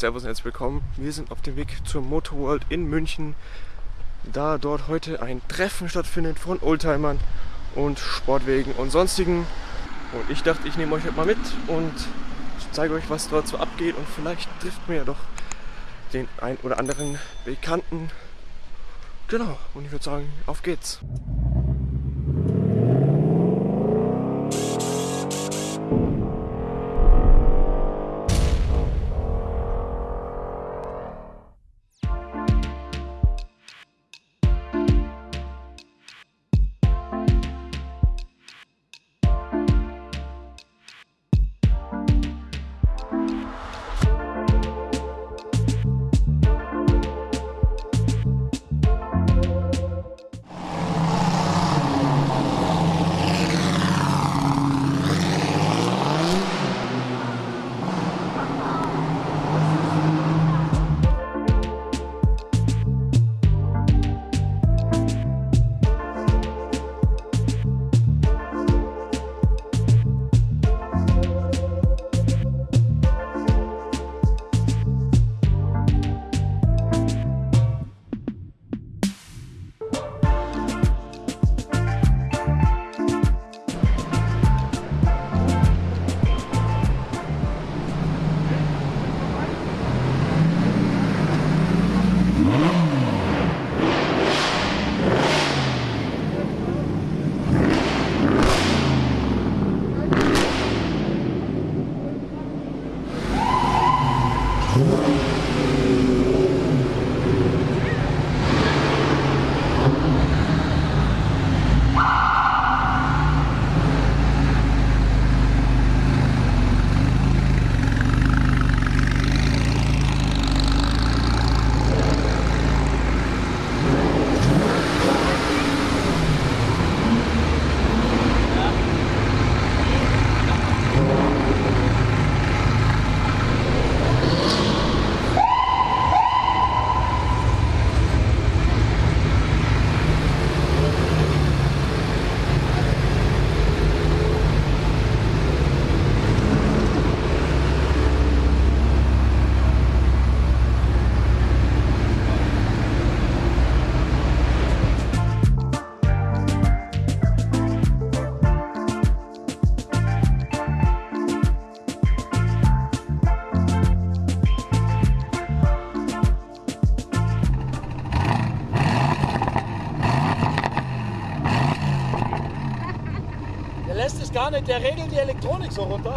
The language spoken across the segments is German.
Servus und herzlich willkommen. Wir sind auf dem Weg zur Motorworld in München, da dort heute ein Treffen stattfindet von Oldtimern und Sportwegen und sonstigen. Und ich dachte, ich nehme euch heute mal mit und zeige euch, was dort so abgeht und vielleicht trifft mir ja doch den ein oder anderen Bekannten. Genau, und ich würde sagen, auf geht's. Der regelt die Elektronik so runter.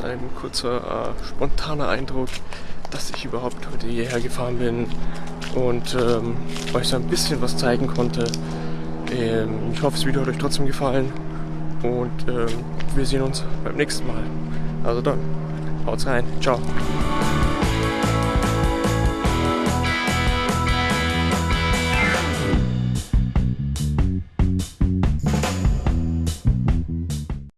Jetzt ein kurzer äh, spontaner Eindruck, dass ich überhaupt heute hierher gefahren bin und ähm, euch so ein bisschen was zeigen konnte. Ähm, ich hoffe, das Video hat euch trotzdem gefallen und ähm, wir sehen uns beim nächsten Mal. Also dann, haut's rein, ciao.